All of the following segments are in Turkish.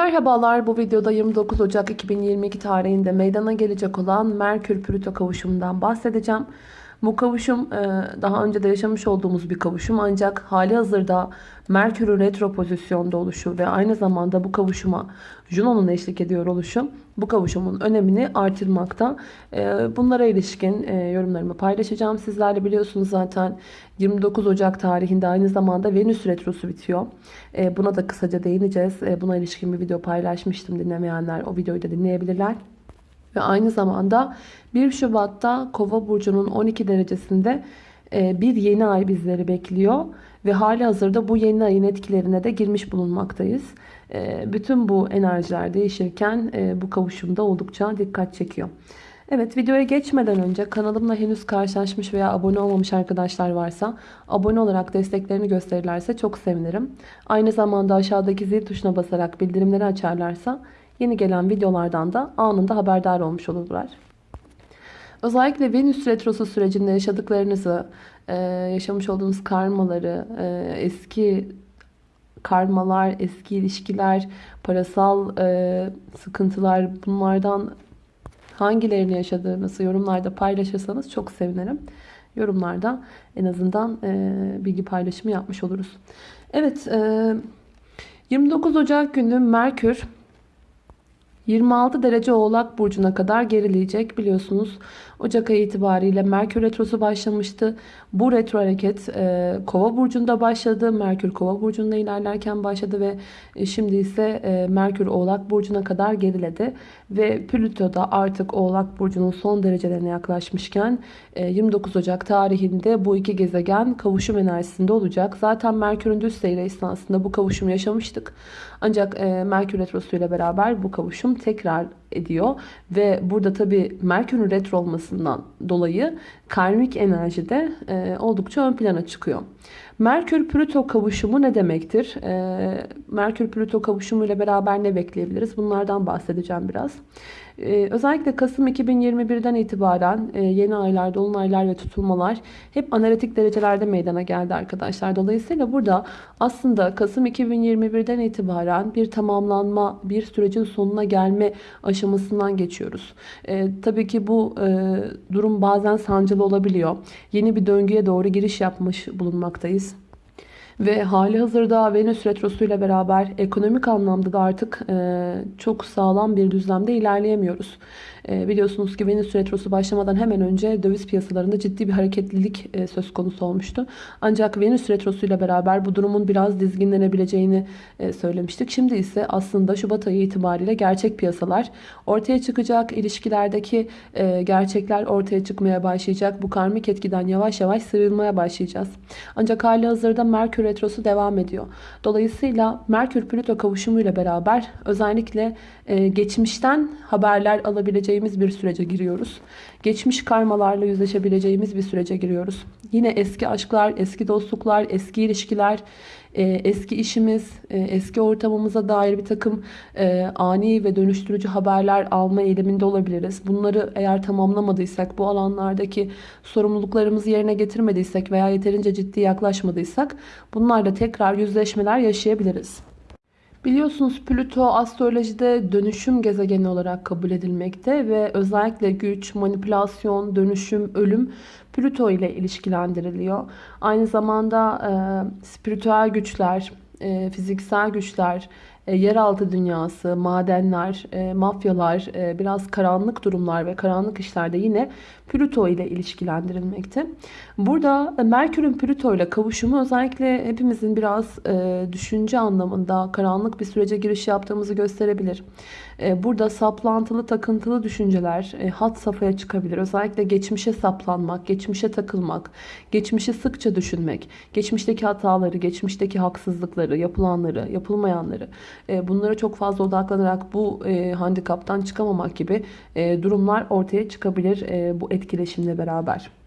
Merhabalar bu videoda 29 Ocak 2022 tarihinde meydana gelecek olan Merkür-Plüto kavuşumundan bahsedeceğim. Bu kavuşum e, daha önce de yaşamış olduğumuz bir kavuşum ancak hali hazırda Merkür'ün retro pozisyonda oluşu ve aynı zamanda bu kavuşuma Juno'nun eşlik ediyor oluşu bu kavuşumun önemini artırmakta. E, bunlara ilişkin e, yorumlarımı paylaşacağım. Sizlerle biliyorsunuz zaten 29 Ocak tarihinde aynı zamanda Venüs retrosu bitiyor. Buna da kısaca değineceğiz. Buna ilişkin bir video paylaşmıştım. Dinlemeyenler o videoyu da dinleyebilirler. Ve aynı zamanda 1 Şubat'ta Kova burcunun 12 derecesinde e, bir yeni ay bizleri bekliyor. Ve hali hazırda bu yeni ayın etkilerine de girmiş bulunmaktayız. E, bütün bu enerjiler değişirken e, bu kavuşumda oldukça dikkat çekiyor. Evet videoya geçmeden önce kanalımla henüz karşılaşmış veya abone olmamış arkadaşlar varsa abone olarak desteklerini gösterirlerse çok sevinirim. Aynı zamanda aşağıdaki zil tuşuna basarak bildirimleri açarlarsa Yeni gelen videolardan da anında haberdar olmuş olurlar. Özellikle Venüs Retrosu sürecinde yaşadıklarınızı, e, yaşamış olduğunuz karmaları, e, eski karmalar, eski ilişkiler, parasal e, sıkıntılar bunlardan hangilerini yaşadığınızı yorumlarda paylaşırsanız çok sevinirim. Yorumlarda en azından bilgi paylaşımı yapmış oluruz. Evet 29 Ocak günü Merkür 26 derece oğlak burcuna kadar gerileyecek biliyorsunuz. Ocak ayı itibariyle Merkür Retrosu başlamıştı. Bu retro hareket e, Kova burcunda başladı. Merkür Kova burcunda ilerlerken başladı ve e, şimdi ise e, Merkür Oğlak burcuna kadar geriledi. Ve Plüto da artık Oğlak burcunun son derecelerine yaklaşmışken e, 29 Ocak tarihinde bu iki gezegen kavuşum enerjisinde olacak. Zaten Merkür'ün düz seyri esnasında bu kavuşumu yaşamıştık. Ancak e, Merkür Retrosu ile beraber bu kavuşum tekrar ediyor. Ve burada tabi Merkür'ün retro olmasından dolayı karmik enerji de e, oldukça ön plana çıkıyor. Merkür-Plüto kavuşumu ne demektir? E, Merkür-Plüto kavuşumu ile beraber ne bekleyebiliriz? Bunlardan bahsedeceğim biraz. Ee, özellikle Kasım 2021'den itibaren e, yeni aylar, dolunaylar ve tutulmalar hep analitik derecelerde meydana geldi arkadaşlar. Dolayısıyla burada aslında Kasım 2021'den itibaren bir tamamlanma, bir sürecin sonuna gelme aşamasından geçiyoruz. E, tabii ki bu e, durum bazen sancılı olabiliyor. Yeni bir döngüye doğru giriş yapmış bulunmaktayız. Ve hali hazırda Venüs Retrosu ile beraber ekonomik anlamda da artık e, çok sağlam bir düzlemde ilerleyemiyoruz. E, biliyorsunuz ki Venüs Retrosu başlamadan hemen önce döviz piyasalarında ciddi bir hareketlilik e, söz konusu olmuştu. Ancak Venüs Retrosu ile beraber bu durumun biraz dizginlenebileceğini e, söylemiştik. Şimdi ise aslında Şubat ayı itibariyle gerçek piyasalar ortaya çıkacak. ilişkilerdeki e, gerçekler ortaya çıkmaya başlayacak. Bu karmik etkiden yavaş yavaş sıyrılmaya başlayacağız. Ancak hali hazırda Merkür Retrosu devam ediyor. Dolayısıyla Merkür-Plüto kavuşumuyla beraber özellikle e, geçmişten haberler alabileceğimiz bir sürece giriyoruz. Geçmiş karmalarla yüzleşebileceğimiz bir sürece giriyoruz. Yine eski aşklar, eski dostluklar, eski ilişkiler, e, eski işimiz, e, eski ortamımıza dair bir takım ani ve dönüştürücü haberler alma eğiliminde olabiliriz. Bunları eğer tamamlamadıysak, bu alanlardaki sorumluluklarımızı yerine getirmediysek veya yeterince ciddi yaklaşmadıysak bunlarla tekrar yüzleşmeler yaşayabiliriz. Biliyorsunuz Plüto astrolojide dönüşüm gezegeni olarak kabul edilmekte ve özellikle güç, manipülasyon, dönüşüm, ölüm Plüto ile ilişkilendiriliyor. Aynı zamanda e, spiritüel güçler, e, fiziksel güçler, e, yeraltı dünyası, madenler, e, mafyalar, e, biraz karanlık durumlar ve karanlık işlerde yine Plüto ile ilişkilendirilmekte. Burada Merkür'ün Plüto ile kavuşumu özellikle hepimizin biraz düşünce anlamında karanlık bir sürece giriş yaptığımızı gösterebilir. Burada saplantılı, takıntılı düşünceler hat safhaya çıkabilir. Özellikle geçmişe saplanmak, geçmişe takılmak, geçmişi sıkça düşünmek, geçmişteki hataları, geçmişteki haksızlıkları, yapılanları, yapılmayanları e, bunlara çok fazla odaklanarak bu e, handikaptan çıkamamak gibi e, durumlar ortaya çıkabilir bu etkileşimle beraber.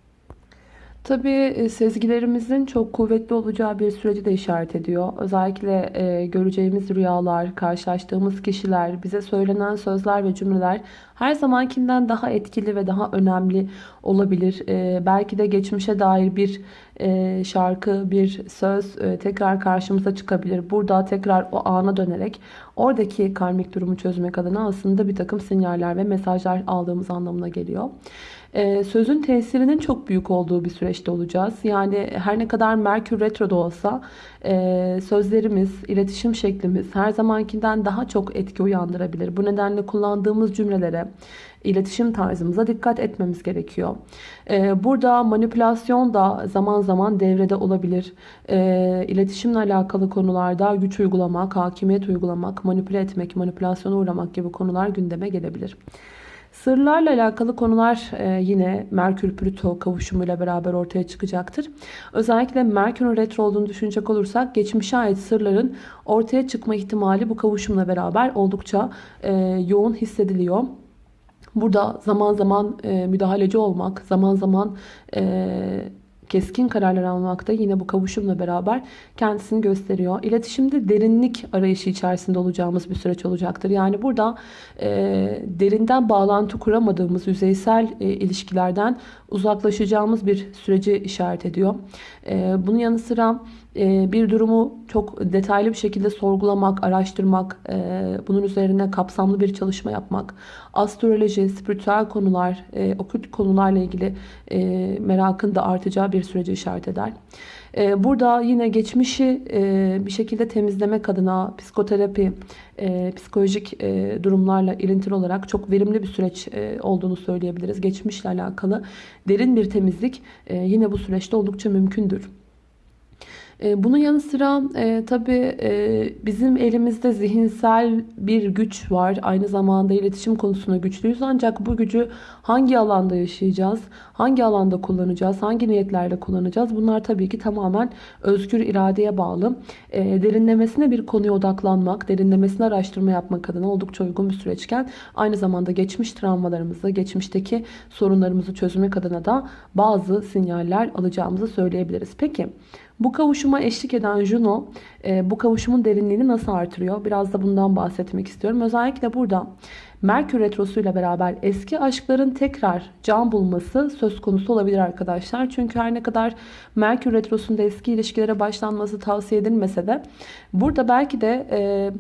Tabii sezgilerimizin çok kuvvetli olacağı bir süreci de işaret ediyor. Özellikle e, göreceğimiz rüyalar, karşılaştığımız kişiler, bize söylenen sözler ve cümleler her zamankinden daha etkili ve daha önemli olabilir. Ee, belki de geçmişe dair bir e, şarkı, bir söz e, tekrar karşımıza çıkabilir. Burada tekrar o ana dönerek oradaki karmik durumu çözmek adına aslında bir takım sinyaller ve mesajlar aldığımız anlamına geliyor. Ee, sözün tesirinin çok büyük olduğu bir süreçte olacağız. Yani her ne kadar Merkür Retro'da olsa e, sözlerimiz, iletişim şeklimiz her zamankinden daha çok etki uyandırabilir. Bu nedenle kullandığımız cümlelere, iletişim tarzımıza dikkat etmemiz gerekiyor. Ee, burada manipülasyon da zaman zaman devrede olabilir. Ee, iletişimle alakalı konularda güç uygulamak, hakimiyet uygulamak, manipüle etmek, manipülasyona uğramak gibi konular gündeme gelebilir. Sırlarla alakalı konular e, yine Merkür-Plüto kavuşumuyla beraber ortaya çıkacaktır. Özellikle Merkür'ün retro olduğunu düşünecek olursak geçmişe ait sırların ortaya çıkma ihtimali bu kavuşumla beraber oldukça e, yoğun hissediliyor. Burada zaman zaman e, müdahaleci olmak, zaman zaman keskin kararlar almakta yine bu kavuşumla beraber kendisini gösteriyor. İletişimde derinlik arayışı içerisinde olacağımız bir süreç olacaktır. Yani burada e, derinden bağlantı kuramadığımız yüzeysel e, ilişkilerden uzaklaşacağımız bir süreci işaret ediyor. E, bunun yanı sıra bir durumu çok detaylı bir şekilde sorgulamak, araştırmak, e, bunun üzerine kapsamlı bir çalışma yapmak, astroloji, spiritüel konular, e, okült konularla ilgili merakın da artacağı bir süreci işaret eder. Burada yine geçmişi bir şekilde temizlemek adına psikoterapi, psikolojik durumlarla ilintili olarak çok verimli bir süreç olduğunu söyleyebiliriz. Geçmişle alakalı derin bir temizlik yine bu süreçte oldukça mümkündür. E, bunun yanı sıra e, tabii e, bizim elimizde zihinsel bir güç var. Aynı zamanda iletişim konusunda güçlüyüz. Ancak bu gücü hangi alanda yaşayacağız? Hangi alanda kullanacağız? Hangi niyetlerle kullanacağız? Bunlar tabii ki tamamen özgür iradeye bağlı. E, derinlemesine bir konuya odaklanmak, derinlemesine araştırma yapmak adına oldukça uygun bir süreçken aynı zamanda geçmiş travmalarımızı, geçmişteki sorunlarımızı çözmek adına da bazı sinyaller alacağımızı söyleyebiliriz. Peki bu kavuşuma eşlik eden Juno e, bu kavuşumun derinliğini nasıl artırıyor? Biraz da bundan bahsetmek istiyorum. Özellikle burada Merkür Retrosu ile beraber eski aşkların tekrar can bulması söz konusu olabilir arkadaşlar. Çünkü her ne kadar Merkür Retrosu'nda eski ilişkilere başlanması tavsiye edilmese de burada belki de... E,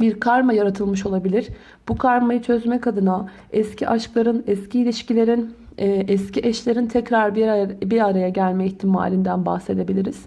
bir karma yaratılmış olabilir. Bu karmayı çözmek adına eski aşkların, eski ilişkilerin eski eşlerin tekrar bir araya, bir araya gelme ihtimalinden bahsedebiliriz.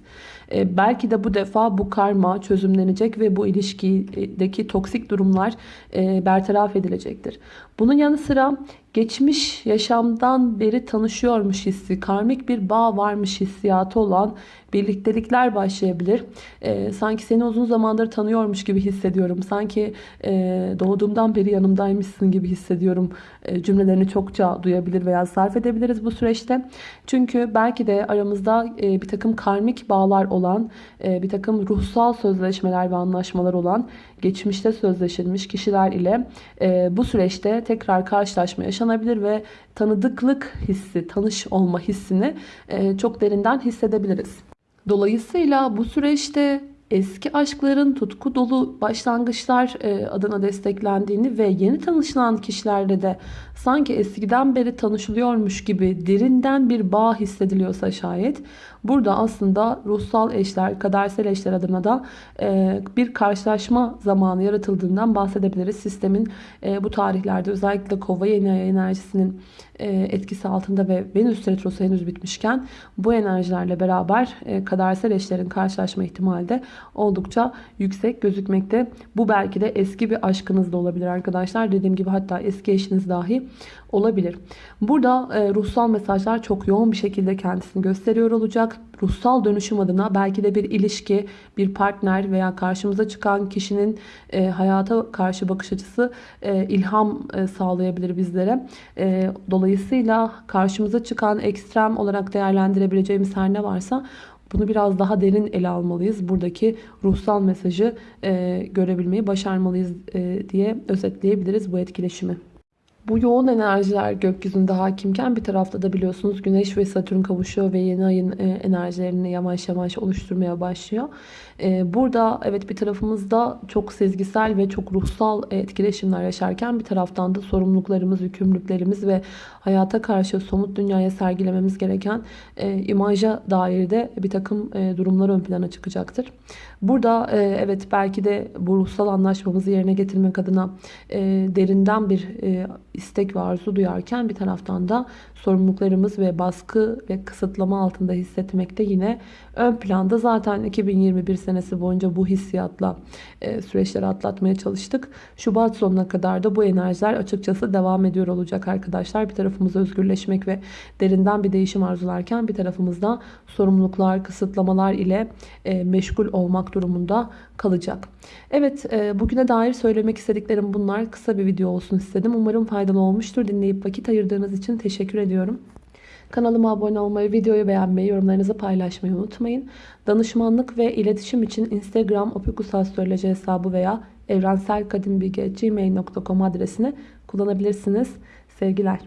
E, belki de bu defa bu karma çözümlenecek ve bu ilişkideki toksik durumlar e, bertaraf edilecektir. Bunun yanı sıra geçmiş yaşamdan beri tanışıyormuş hissi, karmik bir bağ varmış hissiyatı olan birliktelikler başlayabilir. E, sanki seni uzun zamandır tanıyormuş gibi hissediyorum. Sanki e, doğduğumdan beri yanımdaymışsın gibi hissediyorum e, cümlelerini çokça duyabilir veya sarf edebiliriz bu süreçte. Çünkü belki de aramızda e, bir takım karmik bağlar olan, e, bir takım ruhsal sözleşmeler ve anlaşmalar olan geçmişte sözleşilmiş kişiler ile e, bu süreçte tekrar karşılaşma yaşanabilir ve tanıdıklık hissi, tanış olma hissini e, çok derinden hissedebiliriz. Dolayısıyla bu süreçte eski aşkların tutku dolu başlangıçlar e, adına desteklendiğini ve yeni tanışılan kişilerle de sanki eskiden beri tanışılıyormuş gibi derinden bir bağ hissediliyorsa şayet burada aslında ruhsal eşler, kadersel eşler adına da e, bir karşılaşma zamanı yaratıldığından bahsedebiliriz. Sistemin e, bu tarihlerde özellikle kova yeni enerjisinin etkisi altında ve Venüs retrosu henüz bitmişken bu enerjilerle beraber kadersel eşlerin karşılaşma ihtimali de oldukça yüksek gözükmekte. Bu belki de eski bir aşkınız da olabilir arkadaşlar. Dediğim gibi hatta eski eşiniz dahi olabilir. Burada e, ruhsal mesajlar çok yoğun bir şekilde kendisini gösteriyor olacak. Ruhsal dönüşüm adına belki de bir ilişki, bir partner veya karşımıza çıkan kişinin e, hayata karşı bakış açısı e, ilham e, sağlayabilir bizlere. E, dolayısıyla karşımıza çıkan ekstrem olarak değerlendirebileceğimiz her ne varsa bunu biraz daha derin ele almalıyız. Buradaki ruhsal mesajı e, görebilmeyi başarmalıyız e, diye özetleyebiliriz bu etkileşimi. Bu yoğun enerjiler gökyüzünde hakimken bir tarafta da biliyorsunuz Güneş ve Satürn kavuşuyor ve yeni ayın e, enerjilerini yavaş yavaş oluşturmaya başlıyor. E, Burada evet bir tarafımızda çok sezgisel ve çok ruhsal etkileşimler yaşarken bir taraftan da sorumluluklarımız, yükümlülüklerimiz ve hayata karşı somut dünyaya sergilememiz gereken e, imaja dair de bir takım e, durumlar ön plana çıkacaktır. Burada e, evet belki de bu ruhsal anlaşmamızı yerine getirmek adına e, derinden bir e, istek ve arzu duyarken bir taraftan da sorumluluklarımız ve baskı ve kısıtlama altında hissetmekte yine ön planda. Zaten 2021 senesi boyunca bu hissiyatla e, süreçleri atlatmaya çalıştık. Şubat sonuna kadar da bu enerjiler açıkçası devam ediyor olacak arkadaşlar. Bir tarafımız özgürleşmek ve derinden bir değişim arzularken bir tarafımızda sorumluluklar, kısıtlamalar ile e, meşgul olmak durumunda kalacak. Evet e, bugüne dair söylemek istediklerim bunlar. Kısa bir video olsun istedim. Umarım faydalı olmuştur. Dinleyip vakit ayırdığınız için teşekkür ediyorum. Kanalıma abone olmayı, videoyu beğenmeyi, yorumlarınızı paylaşmayı unutmayın. Danışmanlık ve iletişim için Instagram opikusastroloji hesabı veya evrenselkadimbilgi.gmail.com adresini kullanabilirsiniz. Sevgiler.